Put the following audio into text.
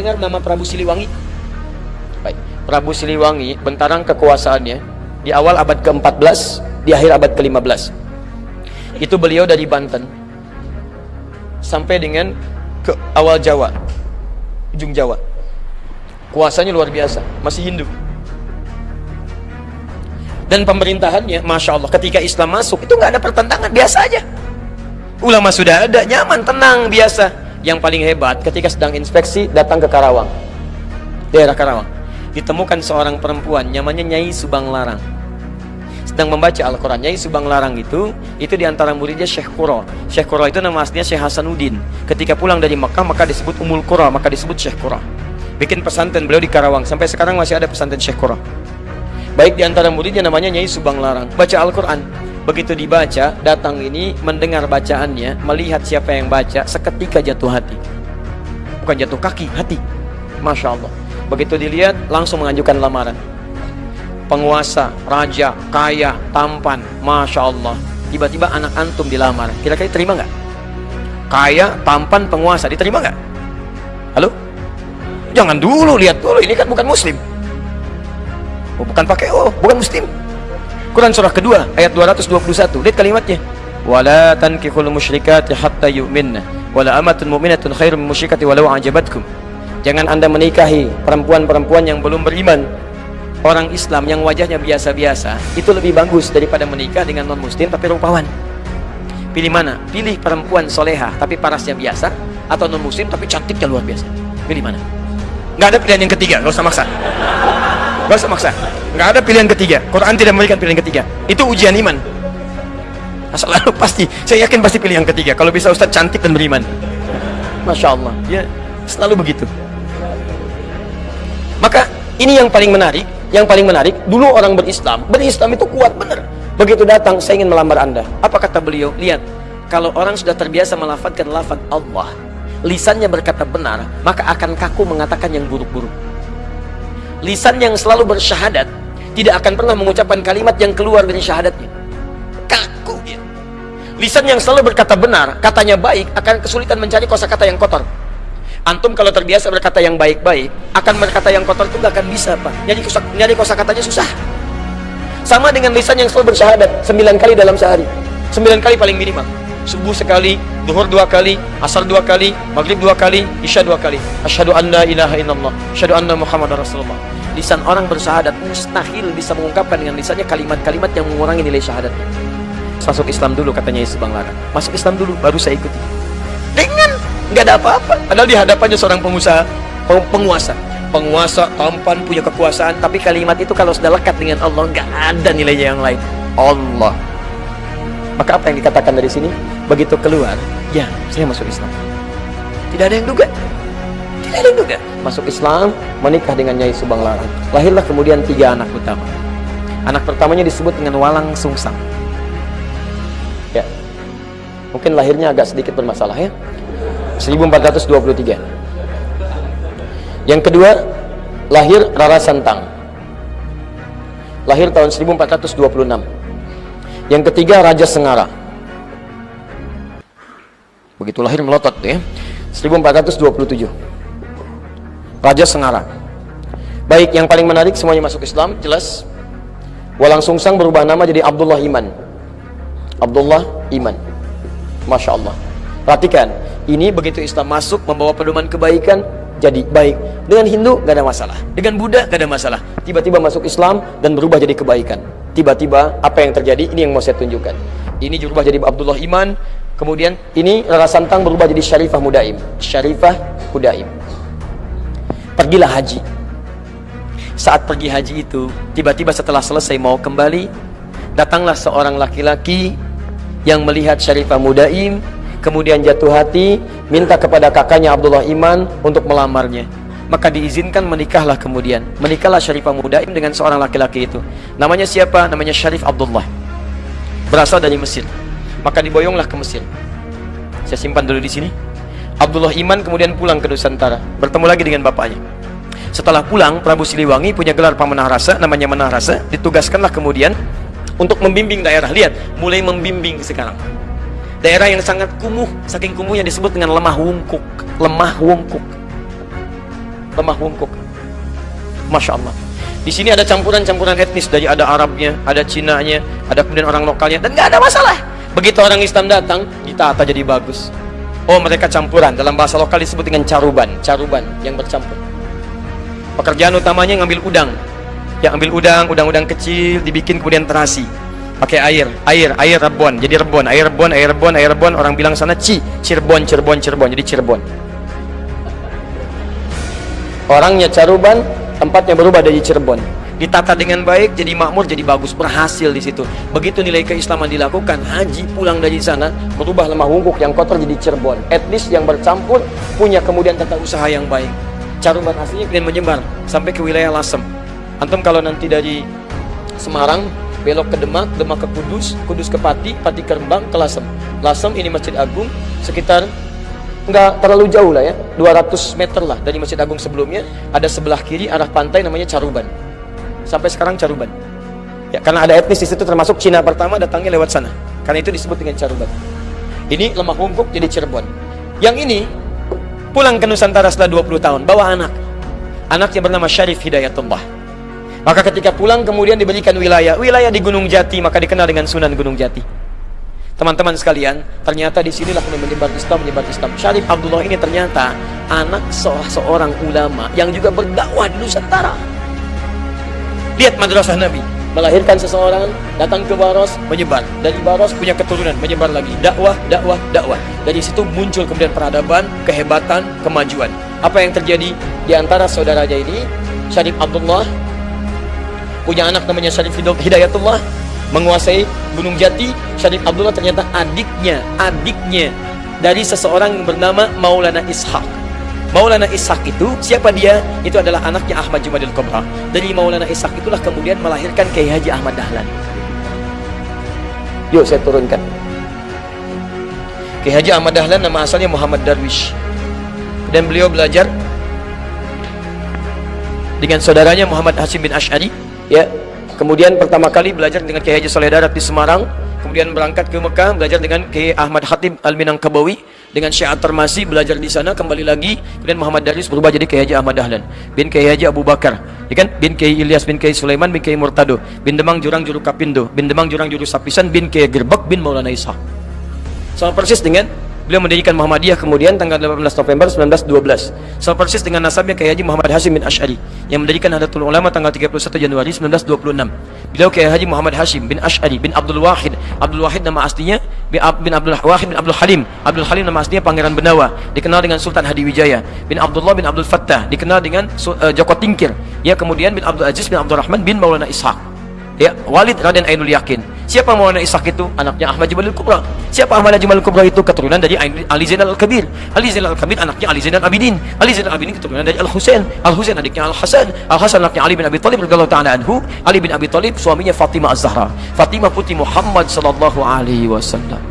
dengar nama Prabu Siliwangi? Baik, Prabu Siliwangi bentarang kekuasaannya di awal abad ke-14, di akhir abad ke-15. Itu beliau dari Banten sampai dengan ke awal Jawa, ujung Jawa. Kuasanya luar biasa, masih Hindu. Dan pemerintahannya, masya Allah, ketika Islam masuk itu nggak ada pertentangan, biasa aja. Ulama sudah ada, nyaman, tenang, biasa. Yang paling hebat, ketika sedang inspeksi, datang ke Karawang, daerah Karawang, ditemukan seorang perempuan, namanya Nyai Subang Larang. Sedang membaca Al-Quran. Nyai Subang Larang itu itu di antara muridnya Syekh Qura. Syekh Qura itu nama aslinya Syekh Hasanuddin. Ketika pulang dari Mekah maka disebut Umul Qura maka disebut Syekh Qura. Bikin pesantren beliau di Karawang. Sampai sekarang masih ada pesantren Syekh Qura. Baik di antara muridnya namanya Nyai Subang Larang. Baca Al-Quran begitu dibaca datang ini mendengar bacaannya melihat siapa yang baca seketika jatuh hati bukan jatuh kaki hati Masya Allah begitu dilihat langsung mengajukan lamaran penguasa, raja, kaya, tampan, masya Allah. Tiba-tiba anak antum dilamar, kira-kira terima nggak? Kaya, tampan, penguasa, diterima nggak? Halo? Jangan dulu lihat dulu, ini kan bukan Muslim. Oh, bukan pakai oh, bukan Muslim. Quran surah kedua ayat 221. Lihat kalimatnya. Wala tankihul musyrikati hatta yu'minna wala amatun mu'minatun khairum musyrikati walau ajabatkum. Jangan Anda menikahi perempuan-perempuan yang belum beriman orang Islam yang wajahnya biasa-biasa itu lebih bagus daripada menikah dengan non muslim tapi rupawan pilih mana? pilih perempuan soleha tapi parasnya biasa atau non muslim tapi cantiknya luar biasa pilih mana? nggak ada pilihan yang ketiga nggak usah maksa nggak usah maksa. Nggak ada pilihan ketiga. Quran tidak memberikan pilihan ketiga. Itu ujian iman. Asal lalu pasti saya yakin pasti pilih yang ketiga. Kalau bisa Ustadz cantik dan beriman. Masya Allah. Ya selalu begitu. Maka ini yang paling menarik yang paling menarik, dulu orang berislam, berislam itu kuat benar. Begitu datang, saya ingin melamar anda. Apa kata beliau? Lihat, kalau orang sudah terbiasa melafadkan lafad Allah, lisannya berkata benar, maka akan kaku mengatakan yang buruk-buruk. Lisan yang selalu bersyahadat, tidak akan pernah mengucapkan kalimat yang keluar dari syahadatnya. Kaku dia. Lisan yang selalu berkata benar, katanya baik, akan kesulitan mencari kosakata yang kotor. Antum kalau terbiasa berkata yang baik-baik, akan berkata yang kotor itu nggak akan bisa, Pak. Nyari kosa, nyari kosa katanya susah. Sama dengan lisan yang selalu bersyahadat sembilan kali dalam sehari. Sembilan kali paling minimal. Subuh sekali, duhur dua kali, asar dua kali, maghrib dua kali, isya dua kali. Asyhadu anna ilaha illallah, asyhadu anna muhammad rasulullah. Lisan orang bersyahadat mustahil bisa mengungkapkan dengan lisannya kalimat-kalimat yang mengurangi nilai syahadatnya. Masuk Islam dulu katanya Yesus Bang Lara. Masuk Islam dulu baru saya ikuti. Dengan nggak ada apa-apa padahal di hadapannya seorang pengusaha penguasa penguasa tampan punya kekuasaan tapi kalimat itu kalau sudah lekat dengan Allah nggak ada nilainya yang lain Allah maka apa yang dikatakan dari sini? Begitu keluar ya saya masuk Islam. Tidak ada yang duga? Tidak ada yang duga? Masuk Islam menikah dengan Nyai Subang Larang. Lahirlah kemudian tiga anak utama anak pertamanya disebut dengan Walang Sungsang. Ya mungkin lahirnya agak sedikit bermasalah ya. 1423 yang kedua lahir Rara Santang. Lahir tahun 1426 yang ketiga Raja Sengara. Begitu lahir melotot ya. 1427 Raja Sengara. Baik yang paling menarik semuanya masuk Islam jelas. Walang Sungsang berubah nama jadi Abdullah Iman. Abdullah Iman. Masya Allah. Perhatikan ini begitu Islam masuk membawa pedoman kebaikan jadi baik. Dengan Hindu gak ada masalah. Dengan Buddha gak ada masalah. Tiba-tiba masuk Islam dan berubah jadi kebaikan tiba-tiba apa yang terjadi? Ini yang mau saya tunjukkan. Ini berubah jadi Abdullah Iman. Kemudian ini Rara Santang berubah jadi Syarifah Mudaim. Syarifah Mudaim. Pergilah haji. Saat pergi haji itu tiba-tiba setelah selesai mau kembali datanglah seorang laki-laki yang melihat Syarifah Mudaim kemudian jatuh hati minta kepada kakaknya Abdullah Iman untuk melamarnya maka diizinkan menikahlah kemudian. Menikahlah Syarifah Mudaim dengan seorang laki-laki itu. Namanya siapa? namanya Syarif Abdullah. Berasal dari Mesir. Maka diboyonglah ke Mesir. Saya simpan dulu di sini. Abdullah Iman kemudian pulang ke Nusantara. Bertemu lagi dengan bapaknya. Setelah pulang Prabu Siliwangi punya gelar pamanah rasa namanya menah rasa. Ditugaskanlah kemudian untuk membimbing daerah. Lihat mulai membimbing sekarang. Daerah yang sangat kumuh saking kumuhnya disebut dengan lemah wungkuk. Lemah wungkuk lemah bungkuk. Masya Allah. Di sini ada campuran-campuran etnis dari ada Arabnya, ada Cinanya, ada kemudian orang lokalnya dan nggak ada masalah. Begitu orang Islam datang, ditata jadi bagus. Oh mereka campuran dalam bahasa lokal disebut dengan caruban, caruban yang bercampur. Pekerjaan utamanya ngambil udang, yang ambil udang, udang-udang kecil dibikin kemudian terasi pakai air, air, air rebon, jadi rebon, air rebon, air rebon, air rebon, orang bilang sana ci, Cirebon, Cirebon, Cirebon, jadi Cirebon. Orangnya caruban, tempatnya berubah dari Cirebon. Ditata dengan baik jadi makmur jadi bagus. Berhasil di situ. Begitu nilai keislaman dilakukan haji pulang dari sana berubah lemah wungkuk yang kotor jadi Cirebon. Etnis yang bercampur punya kemudian tata usaha yang baik. Caruban aslinya kemudian menyebar sampai ke wilayah Lasem. Antum kalau nanti dari Semarang belok ke Demak, Demak ke Kudus, Kudus ke Pati, Pati ke Rembang, ke Lasem. Lasem ini Masjid Agung sekitar nggak terlalu jauh lah ya. 200 meter lah dari Masjid Agung sebelumnya. Ada sebelah kiri arah pantai namanya Caruban. Sampai sekarang Caruban. Ya karena ada etnis di situ termasuk Cina pertama datangnya lewat sana. Karena itu disebut dengan Caruban. Ini lemah hunkuk jadi Cirebon. Yang ini pulang ke Nusantara setelah 20 tahun bawa anak. Anaknya bernama Syarif Hidayatullah. Maka ketika pulang kemudian diberikan wilayah. Wilayah di Gunung Jati maka dikenal dengan Sunan Gunung Jati Teman-teman sekalian, ternyata di sinilah menyebar Islam, menyebar Islam. Syarif Abdullah ini ternyata anak seorang ulama yang juga berdakwah di Nusantara. Lihat madrasah Nabi, melahirkan seseorang, datang ke Baros, menyebar. Dari Baros punya keturunan, menyebar lagi. Dakwah, dakwah, dakwah. Dari situ muncul kemudian peradaban, kehebatan, kemajuan. Apa yang terjadi di antara saudaranya ini? Syarif Abdullah punya anak namanya Syarif Hidayatullah menguasai Gunung Jati Syarif Abdullah ternyata adiknya adiknya dari seseorang yang bernama Maulana Ishak Maulana Ishak itu siapa dia? Itu adalah anaknya Ahmad Jumadil Kubra. Dari Maulana Ishak itulah kemudian melahirkan Kiai Haji Ahmad Dahlan. Yuk saya turunkan. Kiai Haji Ahmad Dahlan nama asalnya Muhammad Darwish. Dan beliau belajar dengan saudaranya Muhammad Hasim bin Ash'ari. Ya Kemudian pertama kali belajar dengan Kiai Haji Saleh Darat di Semarang, kemudian berangkat ke Mekah belajar dengan Kiai Ahmad Khatib Al-Minangkabawi dengan Syekh At-Tarmasi belajar di sana kembali lagi. Kemudian Muhammad Daris berubah jadi Kiai Haji Ahmad Dahlan bin Kiai Haji Abu Bakar ya kan? Bin Kiai Ilyas bin Kiai Sulaiman bin Kiai Murtado bin Demang Jurang Juru Kapindo bin Demang Jurang Juru Sapisan bin Kiai Gerbek bin Maulana Isa sama persis dengan Beliau mendirikan Muhammadiyah kemudian tanggal 18 November 1912. Sama persis dengan nasabnya Kiai Haji Muhammad Hashim bin Ash'ari yang mendirikan Hadatul Ulama tanggal 31 Januari 1926. Beliau Kiai Haji Muhammad Hashim bin Ash'ari bin Abdul Wahid. Abdul Wahid nama aslinya bin Abdul Wahid bin Abdul Halim. Abdul Halim nama aslinya Pangeran Benawa, dikenal dengan Sultan Hadiwijaya. Bin Abdullah bin Abdul Fattah, dikenal dengan uh, Joko Tingkir. Ya kemudian bin Abdul Aziz bin Abdul Rahman bin Maulana Ishaq ya Walid Raden Ainul Yakin siapa Maulana Ishak itu? Anaknya Ahmad Jamalul Kubra. Siapa Ahmad Jamalul Kubra itu? Keturunan dari Ali Zainal Al-Kabir. Ali Zainal Al-Kabir anaknya Ali Zainal Abidin. Ali Zainal Abidin keturunan dari Al-Husain. Al-Husain adiknya Al-Hasan. Al-Hasan anaknya Ali bin Abi Thalib radhiyallahu taala anhu. Ali bin Abi Thalib suaminya Fatimah Az-Zahra. Fatimah putri Muhammad sallallahu alaihi wasallam